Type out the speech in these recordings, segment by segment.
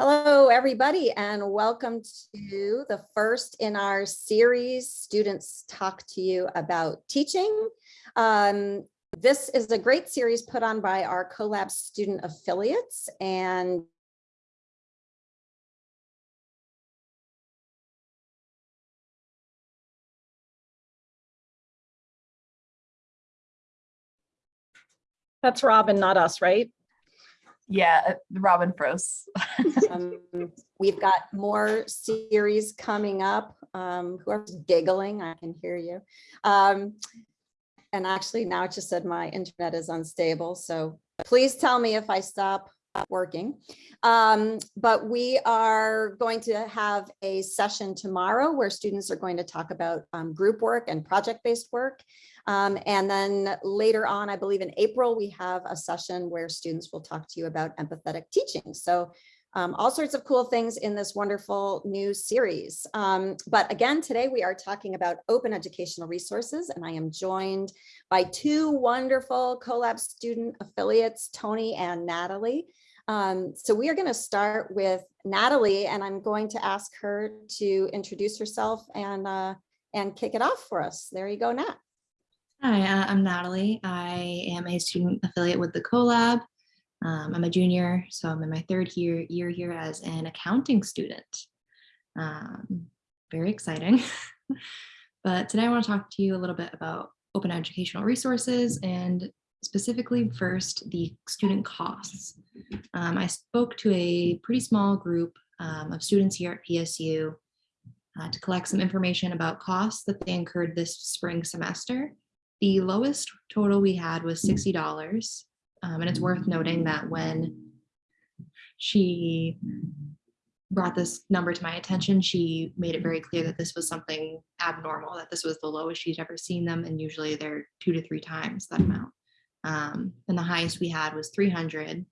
Hello, everybody, and welcome to the first in our series, Students Talk to You About Teaching. Um, this is a great series put on by our CoLab student affiliates and That's Robin, not us, right? Yeah, uh, Robin froze. um, we've got more series coming up. Um, whoever's giggling, I can hear you. Um, and actually now it just said my internet is unstable. So please tell me if I stop working. Um, but we are going to have a session tomorrow where students are going to talk about um, group work and project-based work. Um, and then later on, I believe in April, we have a session where students will talk to you about empathetic teaching. So um, all sorts of cool things in this wonderful new series. Um, but again, today we are talking about open educational resources, and I am joined by two wonderful CoLab student affiliates, Tony and Natalie. Um, so we are going to start with Natalie, and I'm going to ask her to introduce herself and, uh, and kick it off for us. There you go, Nat. Hi, uh, I'm Natalie. I am a student affiliate with the CoLab. Um, I'm a junior, so I'm in my third year, year here as an accounting student. Um, very exciting. but today I want to talk to you a little bit about open educational resources and specifically first the student costs. Um, I spoke to a pretty small group um, of students here at PSU uh, to collect some information about costs that they incurred this spring semester. The lowest total we had was $60. Um, and it's worth noting that when she brought this number to my attention, she made it very clear that this was something abnormal, that this was the lowest she'd ever seen them. And usually they're two to three times that amount. Um, and the highest we had was 300.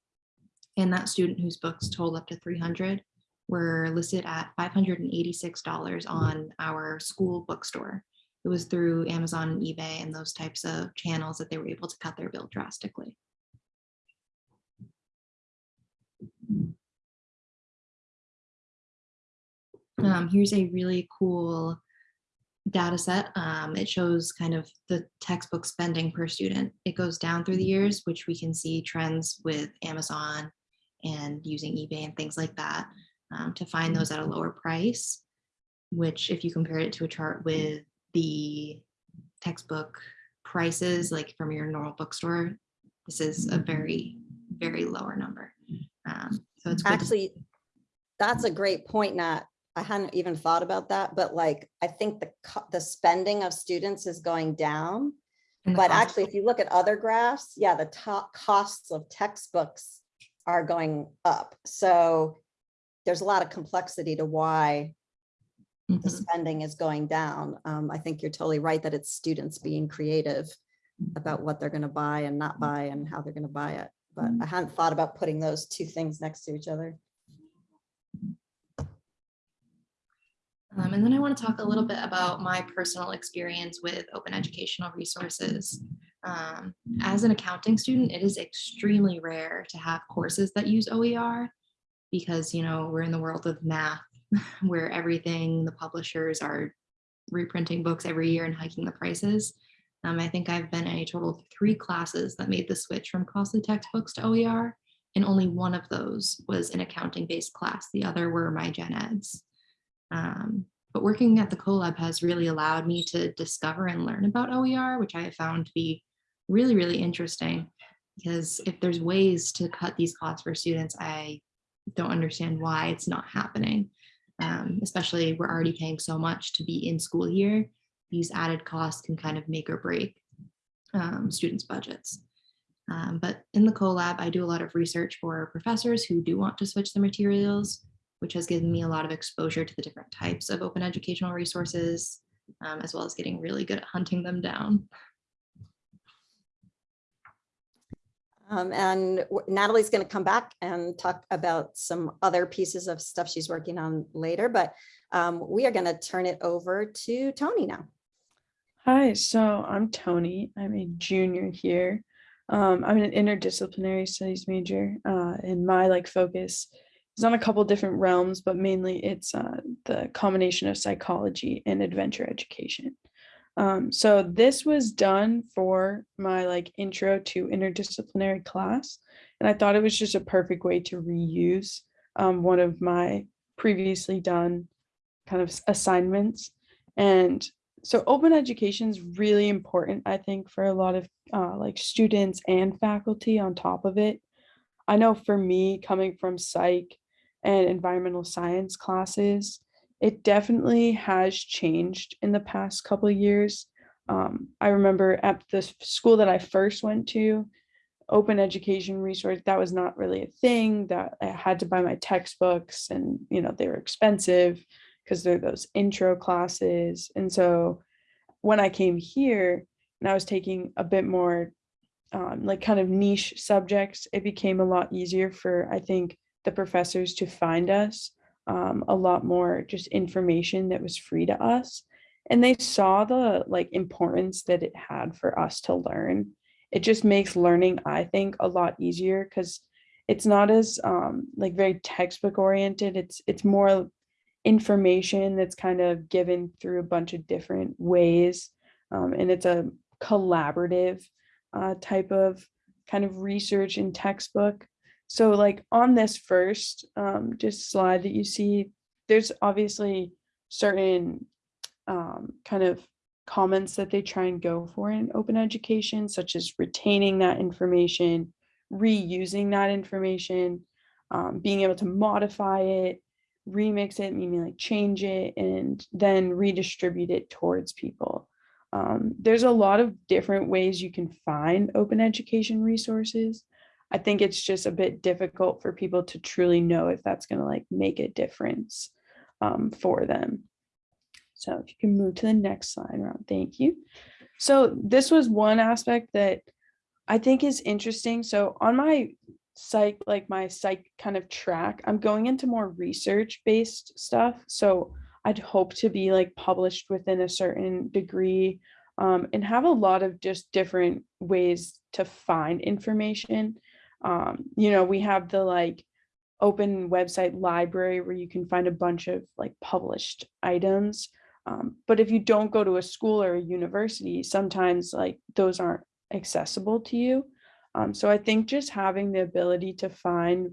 And that student whose books totaled up to 300 were listed at $586 on our school bookstore. It was through Amazon and eBay and those types of channels that they were able to cut their bill drastically. Um, here's a really cool data set. Um, it shows kind of the textbook spending per student. It goes down through the years, which we can see trends with Amazon and using eBay and things like that um, to find those at a lower price, which if you compare it to a chart with the textbook prices, like from your normal bookstore, this is a very, very lower number. Um, so it's actually, that's a great point, Nat. I hadn't even thought about that, but like, I think the, the spending of students is going down. But actually, if you look at other graphs, yeah, the top costs of textbooks are going up. So there's a lot of complexity to why mm -hmm. the mm-hmm. spending is going down. Um, I think you're totally right that it's students being creative about what they're going to buy and not buy and how they're going to buy it. But mm-hmm. I hadn't thought about putting those two things next to each other. Um, and then I want to talk a little bit about my personal experience with open educational resources. Um, as an accounting student, it is extremely rare to have courses that use OER because, you know, we're in the world of math where everything, the publishers are reprinting books every year and hiking the prices. Um, I think I've been in a total of three classes that made the switch from costly textbooks to OER, and only one of those was an accounting-based class. The other were my gen eds. Um, but working at the CoLab has really allowed me to discover and learn about OER, which I have found to be really, really interesting because if there's ways to cut these costs for students, I don't understand why it's not happening. Um, especially we're already paying so much to be in school here. These added costs can kind of make or break um, students' budgets. Um, but in the CoLab, I do a lot of research for professors who do want to switch their materials which has given me a lot of exposure to the different types of open educational resources, um, as well as getting really good at hunting them down. Um, and Natalie's going to come back and talk about some other pieces of stuff she's working on later, but um, we are going to turn it over to Tony now. Hi, so I'm Tony. I'm a junior here. Um, I'm an interdisciplinary studies major, uh, and my like focus it's on a couple different realms, but mainly it's uh, the combination of psychology and adventure education. Um, so this was done for my like intro to interdisciplinary class, and I thought it was just a perfect way to reuse um, one of my previously done kind of assignments. And so open education is really important, I think, for a lot of uh, like students and faculty on top of it. I know for me, coming from psych and environmental science classes, it definitely has changed in the past couple of years. Um, I remember at the school that I first went to, open education resource, that was not really a thing that I had to buy my textbooks and, you know, they were expensive because they're those intro classes. And so when I came here and I was taking a bit more um, like kind of niche subjects, it became a lot easier for, I think, the professors to find us um, a lot more just information that was free to us. And they saw the like importance that it had for us to learn. It just makes learning, I think, a lot easier because it's not as um, like very textbook oriented. It's it's more information that's kind of given through a bunch of different ways. Um, and it's a collaborative uh, type of kind of research and textbook. So like on this first um, just slide that you see, there's obviously certain um, kind of comments that they try and go for in open education, such as retaining that information, reusing that information, um, being able to modify it, remix it, meaning like change it, and then redistribute it towards people. Um, there's a lot of different ways you can find open education resources. I think it's just a bit difficult for people to truly know if that's going to like make a difference um, for them. So if you can move to the next slide, Rob, thank you. So this was one aspect that I think is interesting. So on my psych, like my psych kind of track, I'm going into more research based stuff. So I'd hope to be like published within a certain degree um, and have a lot of just different ways to find information. Um, you know, we have the like open website library where you can find a bunch of like published items. Um, but if you don't go to a school or a university, sometimes like those aren't accessible to you. Um, so I think just having the ability to find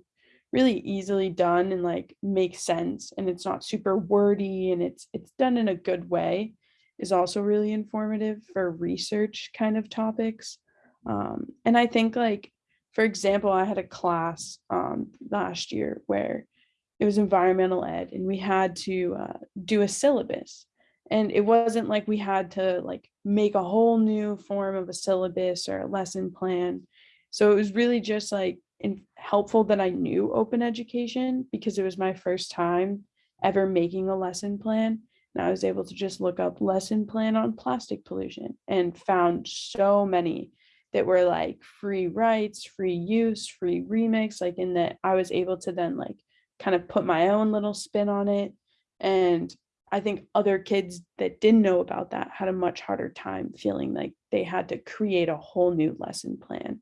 really easily done and like make sense and it's not super wordy and it's it's done in a good way is also really informative for research kind of topics. Um, and I think like, for example, I had a class um, last year where it was environmental ed and we had to uh, do a syllabus. And it wasn't like we had to like make a whole new form of a syllabus or a lesson plan. So it was really just like in, helpful that i knew open education because it was my first time ever making a lesson plan. And i was able to just look up lesson plan on plastic pollution and found so many that were like free rights free use free remix like in that i was able to then like kind of put my own little spin on it and I think other kids that didn't know about that had a much harder time feeling like they had to create a whole new lesson plan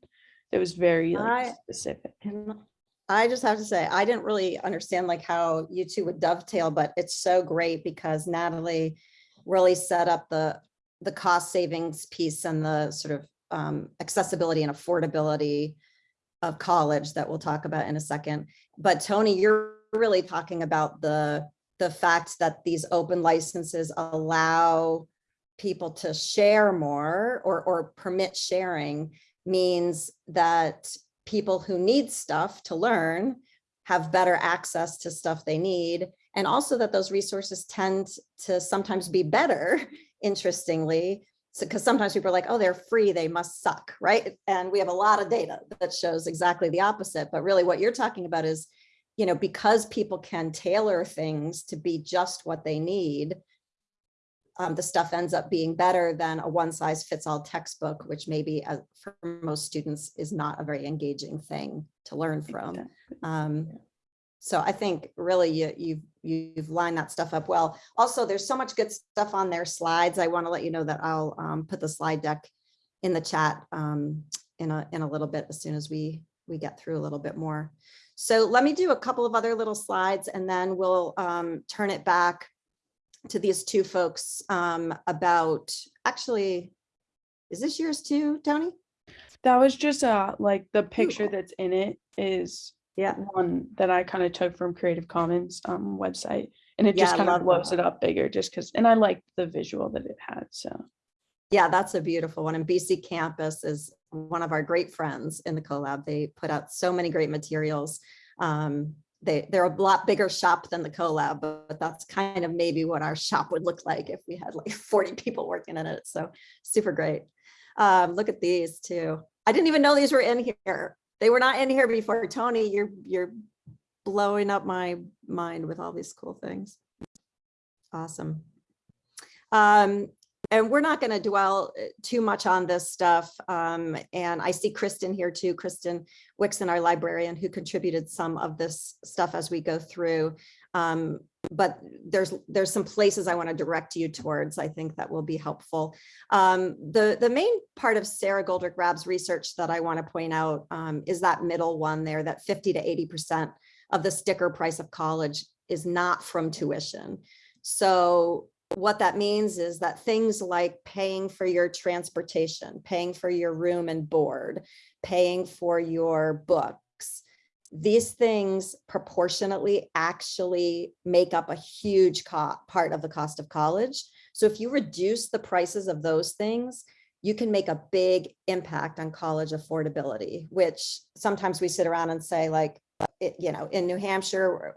that was very like I- specific. I just have to say, I didn't really understand like how you two would dovetail, but it's so great because Natalie really set up the, the cost savings piece and the sort of um, accessibility and affordability of college that we'll talk about in a second. But Tony, you're really talking about the, the fact that these open licenses allow people to share more or, or permit sharing means that people who need stuff to learn have better access to stuff they need. And also that those resources tend to sometimes be better, interestingly. So, because sometimes people are like, oh, they're free, they must suck, right? And we have a lot of data that shows exactly the opposite. But really what you're talking about is, you know, because people can tailor things to be just what they need, um, the stuff ends up being better than a one size fits all textbook, which maybe uh, for most students is not a very engaging thing to learn from. Um, so I think really you, you've, you've lined that stuff up well. Also, there's so much good stuff on their slides. I want to let you know that I'll um, put the slide deck in the chat um, in a, in a little bit as soon as we we get through a little bit more. So let me do a couple of other little slides and then we'll um, turn it back to these two folks um, about, actually, is this yours too, Tony? That was just uh like the picture that's in it is Yeah. one that I kind of took from Creative Commons um website. And it Yeah, just kind of blows that. it up bigger just because, and I liked the visual that it had, so. Yeah, that's a beautiful one. And BC Campus is one of our great friends in the CoLab. They put out so many great materials. Um, they, they're a lot bigger shop than the CoLab, but but that's kind of maybe what our shop would look like if we had like 40 people working in it. So super great. Um, look at these too. I didn't even know these were in here. They were not in here before. Tony, you're, you're blowing up my mind with all these cool things. Awesome. Um, and we're not going to dwell uh, too much on this stuff. Um, and I see Kristen here too, Kristen Wixon, our librarian, who contributed some of this stuff as we go through. Um, but there's there's some places I want to direct you towards. I think that will be helpful. Um, the the main part of Sara Goldrick Rab's research that I want to point out um, is that middle one there, that 50 to 80 percent of the sticker price of college is not from tuition. So what that means is that things like paying for your transportation, paying for your room and board, paying for your books, these things proportionately actually make up a huge part of the cost of college. So if you reduce the prices of those things, you can make a big impact on college affordability, which sometimes we sit around and say like, it, you know, in New Hampshire,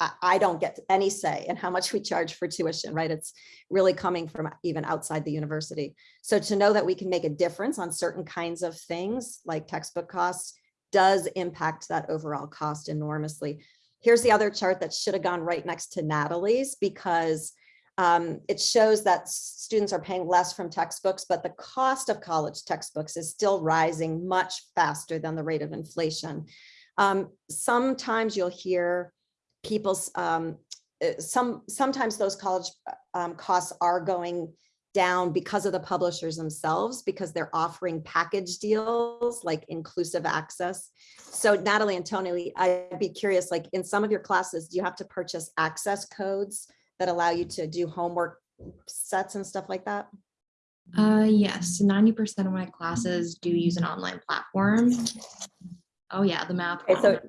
I, I don't get any say in how much we charge for tuition, right? It's really coming from even outside the university. So to know that we can make a difference on certain kinds of things like textbook costs does impact that overall cost enormously. Here's the other chart that should have gone right next to Natalie's because um, it shows that students are paying less from textbooks, but the cost of college textbooks is still rising much faster than the rate of inflation. Um, sometimes you'll hear people's um, uh, some sometimes those college um, costs are going down because of the publishers themselves because they're offering package deals like inclusive access. So Natalie and Tony, I'd be curious, like in some of your classes, do you have to purchase access codes that allow you to do homework sets and stuff like that? Uh, yes, ninety percent of my classes do use an online platform. Oh yeah, the math. Okay, so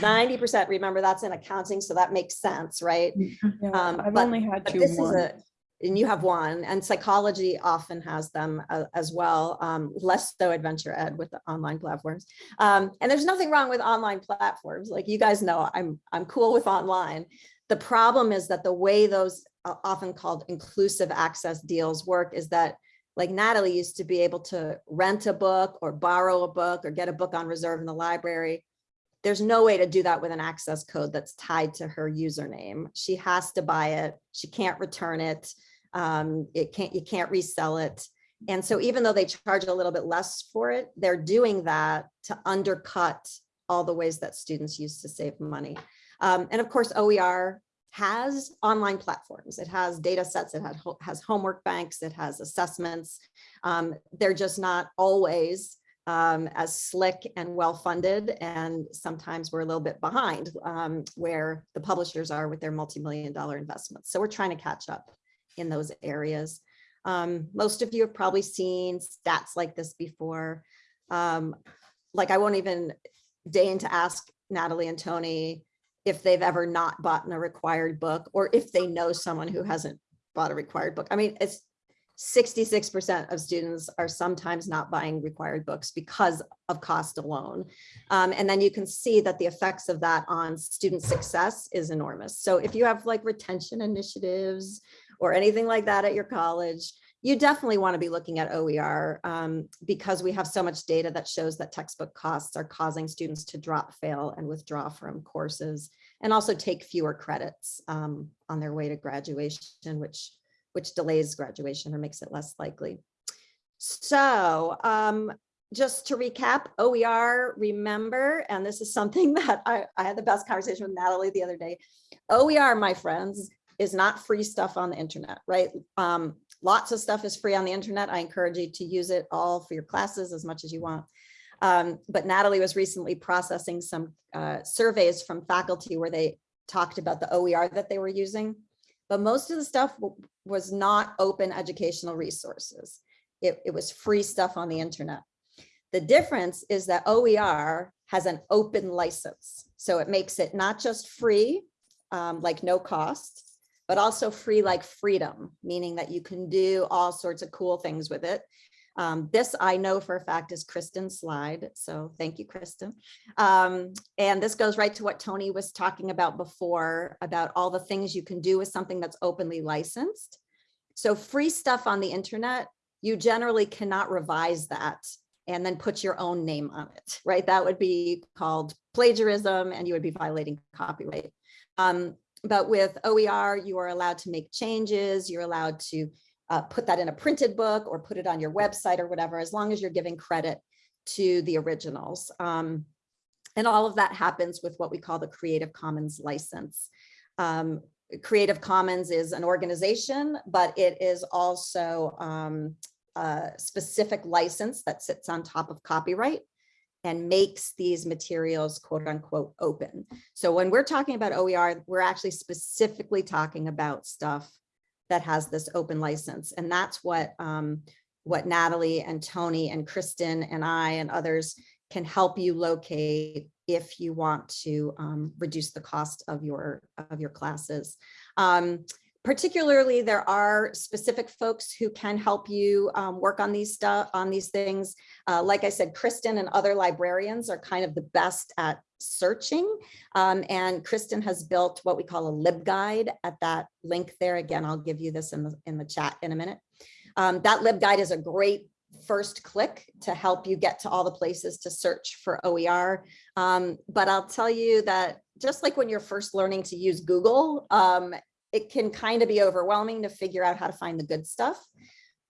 ninety percent, remember that's in accounting, so that makes sense, right? Yeah, Um, I've but- only had But two this is a, and you have one, and psychology often has them uh, as well, um, less so adventure ed with the online platforms. Um, and there's nothing wrong with online platforms, like you guys know, I'm, I'm cool with online. The problem is that the way those uh, often called inclusive access deals work is that like Natalie used to be able to rent a book or borrow a book or get a book on reserve in the library. There's no way to do that with an access code that's tied to her username. She has to buy it. She can't return it. Um, it can't, you can't resell it. And so even though they charge a little bit less for it, they're doing that to undercut all the ways that students use to save money. Um, and of course, OER has online platforms. It has data sets, it has homework banks, it has assessments. Um, they're just not always um, as slick and well-funded. And sometimes we're a little bit behind um, where the publishers are with their multi-million dollar investments. So we're trying to catch up in those areas. Um, most of you have probably seen stats like this before. Um, like I won't even deign to ask Natalie and Tony if they've ever not bought a required book or if they know someone who hasn't bought a required book. I mean, it's 66% of students are sometimes not buying required books because of cost alone. Um, and then you can see that the effects of that on student success is enormous. So if you have like retention initiatives or anything like that at your college, you definitely want to be looking at OER um, because we have so much data that shows that textbook costs are causing students to drop, fail, and withdraw from courses, and also take fewer credits um, on their way to graduation, which which delays graduation or makes it less likely. So um, just to recap, OER, remember, and this is something that I, I had the best conversation with Natalie the other day. OER, my friends, is not free stuff on the internet, right? Um, lots of stuff is free on the internet. I encourage you to use it all for your classes as much as you want. Um, but Natalie was recently processing some uh, surveys from faculty where they talked about the OER that they were using. But most of the stuff was not open educational resources. It, it was free stuff on the internet. The difference is that OER has an open license. So it makes it not just free, um, like no cost, but also free like freedom, meaning that you can do all sorts of cool things with it. Um, this I know for a fact is Kristen's slide. So thank you, Kristen. Um, and this goes right to what Tony was talking about before about all the things you can do with something that's openly licensed. So free stuff on the internet, you generally cannot revise that and then put your own name on it, right? That would be called plagiarism and you would be violating copyright. Um, but with OER, you are allowed to make changes. You're allowed to uh, put that in a printed book or put it on your website or whatever, as long as you're giving credit to the originals. Um, and all of that happens with what we call the Creative Commons license. Um, Creative Commons is an organization, but it is also um, a specific license that sits on top of copyright and makes these materials quote unquote open. So when we're talking about OER, we're actually specifically talking about stuff that has this open license. And that's what um, what Natalie and Tony and Kristen and I and others can help you locate if you want to um, reduce the cost of your of your classes. Um, particularly, there are specific folks who can help you um, work on these stuff on these things. Uh, like I said, Kristen and other librarians are kind of the best at searching. Um, and Kristen has built what we call a LibGuide at that link there. Again, I'll give you this in the, in the chat in a minute. Um, that LibGuide is a great first click to help you get to all the places to search for OER. Um, but I'll tell you that just like when you're first learning to use Google, um, it can kind of be overwhelming to figure out how to find the good stuff.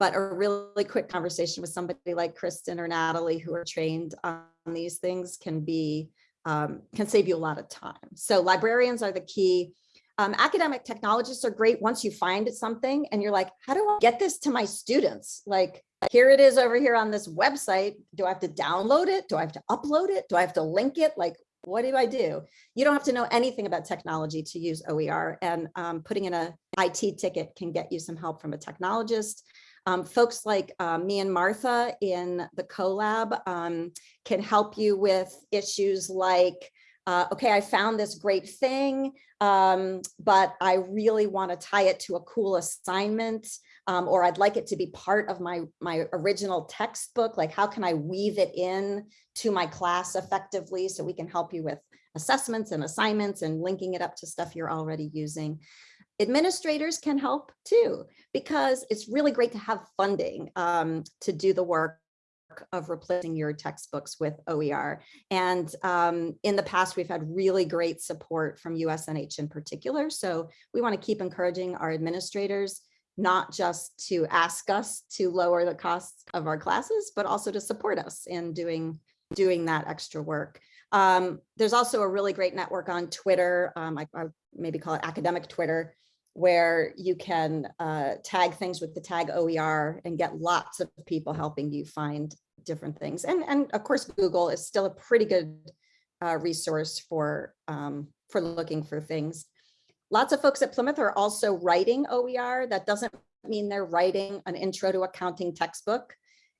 But a really quick conversation with somebody like Kristen or Natalie who are trained on these things can be um, can save you a lot of time. So librarians are the key. Um, academic technologists are great once you find something and you're like, how do I get this to my students? Like, here it is over here on this website. Do I have to download it? Do I have to upload it? Do I have to link it? Like, what do I do? You don't have to know anything about technology to use OER and um, putting in a IT ticket can get you some help from a technologist. Um, folks like uh, me and Martha in the CoLab um, can help you with issues like, uh, okay, I found this great thing, um, but I really want to tie it to a cool assignment, um, or I'd like it to be part of my, my original textbook. Like, how can I weave it in to my class effectively so we can help you with assessments and assignments and linking it up to stuff you're already using. Administrators can help too, because it's really great to have funding um, to do the work of replacing your textbooks with OER. And um, in the past, we've had really great support from USNH in particular. So we want to keep encouraging our administrators not just to ask us to lower the costs of our classes, but also to support us in doing, doing that extra work. Um, there's also a really great network on Twitter, um, I, I maybe call it academic Twitter, where you can uh, tag things with the tag OER and get lots of people helping you find different things. And, and of course, Google is still a pretty good uh, resource for, um, for looking for things. Lots of folks at Plymouth are also writing OER. That doesn't mean they're writing an intro to accounting textbook.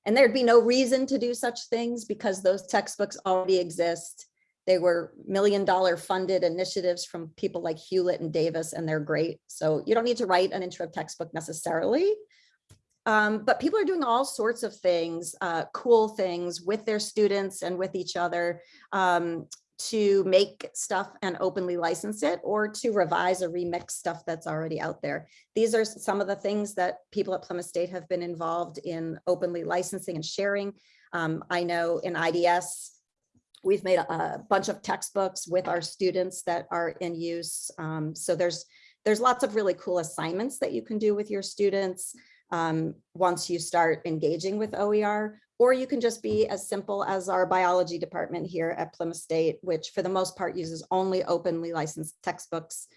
And there'd be no reason to do such things because those textbooks already exist. They were million dollar funded initiatives from people like Hewlett and Davis, and they're great. So you don't need to write an intro textbook necessarily. Um, but people are doing all sorts of things, uh, cool things with their students and with each other um, to make stuff and openly license it or to revise or remix stuff that's already out there. These are some of the things that people at Plymouth State have been involved in openly licensing and sharing. Um, I know in IDS, we've made a, a, bunch of textbooks with our students that are in use. Um, so there's there's lots of really cool assignments that you can do with your students um, once you start engaging with OER, or you can just be as simple as our biology department here at Plymouth State, which for the most part uses only openly licensed textbooks.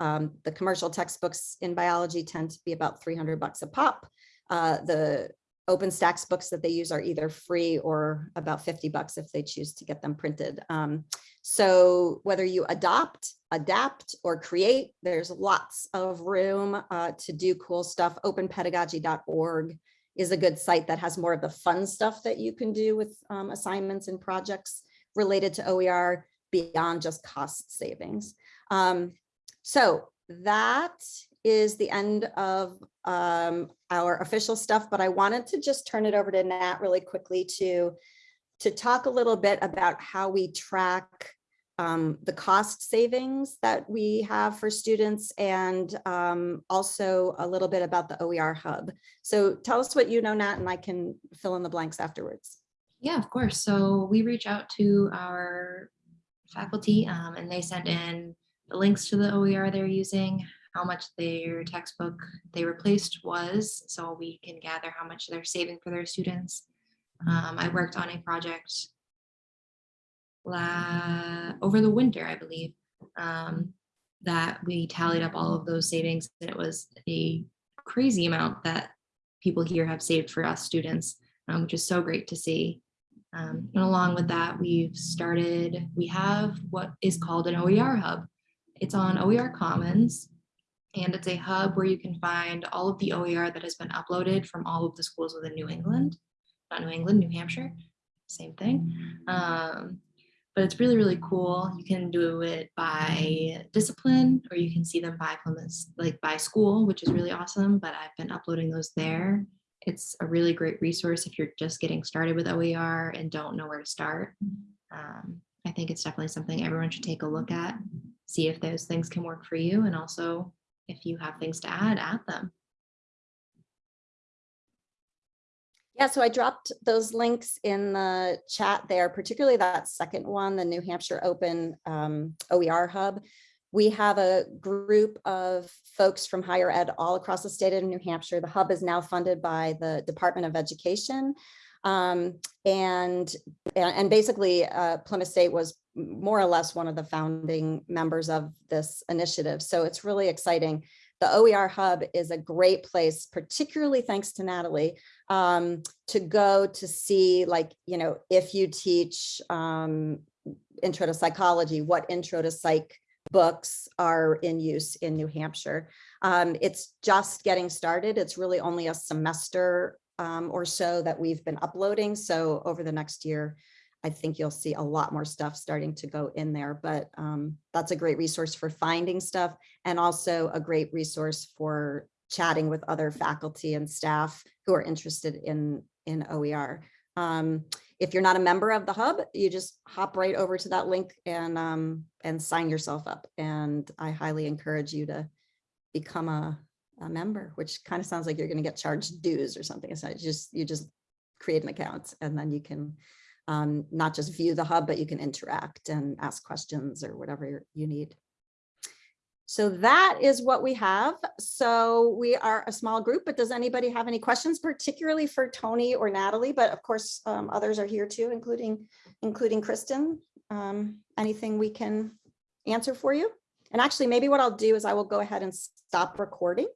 Um, the commercial textbooks in biology tend to be about 300 bucks a pop. Uh, the OpenStax books that they use are either free or about 50 bucks if they choose to get them printed. Um, so whether you adopt, adapt, or create, there's lots of room uh, to do cool stuff. Openpedagogy.org is a good site that has more of the fun stuff that you can do with um, assignments and projects related to OER beyond just cost savings. Um, so that is the end of um, our official stuff, but I wanted to just turn it over to Nat really quickly to, to talk a little bit about how we track um, the cost savings that we have for students and um, also a little bit about the OER hub. So tell us what you know, Nat, and I can fill in the blanks afterwards. Yeah, of course. So we reach out to our faculty um, and they send in the links to the OER they're using, how much their textbook they replaced was, so we can gather how much they're saving for their students. Um, I worked on a project la over the winter, I believe, um, that we tallied up all of those savings and it was a crazy amount that people here have saved for us students, um, which is so great to see. Um, and along with that, we've started, we have what is called an OER hub. It's on OER Commons. And it's a hub where you can find all of the OER that has been uploaded from all of the schools within New England, not New England, New Hampshire, same thing. Um, but it's really, really cool. You can do it by discipline, or you can see them by like by school, which is really awesome, but I've been uploading those there. It's a really great resource if you're just getting started with OER and don't know where to start. Um, I think it's definitely something everyone should take a look at, see if those things can work for you, and also if you have things to add, add them. Yeah, so I dropped those links in the chat there, particularly that second one, the New Hampshire Open um, OER Hub. We have a group of folks from higher ed all across the state of New Hampshire. The hub is now funded by the Department of Education. Um, and, and basically uh, Plymouth State was more or less one of the founding members of this initiative. So it's really exciting. The OER Hub is a great place, particularly thanks to Natalie, um, to go to see like, you know, if you teach um, intro to psychology, what intro to psych books are in use in New Hampshire. Um, it's just getting started. It's really only a semester um, or so that we've been uploading. So over the next year, I think you'll see a lot more stuff starting to go in there, but um, that's a great resource for finding stuff and also a great resource for chatting with other faculty and staff who are interested in, in OER. Um, if you're not a member of the hub, you just hop right over to that link and, um, and sign yourself up. And I highly encourage you to become a, a member, which kind of sounds like you're going to get charged dues or something. So you just, you just create an account and then you can um, not just view the hub, but you can interact and ask questions or whatever you need. So that is what we have. So we are a small group, but does anybody have any questions, particularly for Tony or Natalie? But of course, um, others are here too, including including Kristen. Um, anything we can answer for you? And actually, maybe what I'll do is I will go ahead and stop recording.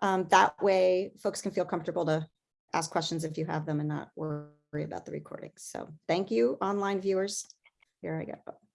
Um, that way, folks can feel comfortable to ask questions if you have them and not worry about the recording. So thank you, online viewers. Here I go.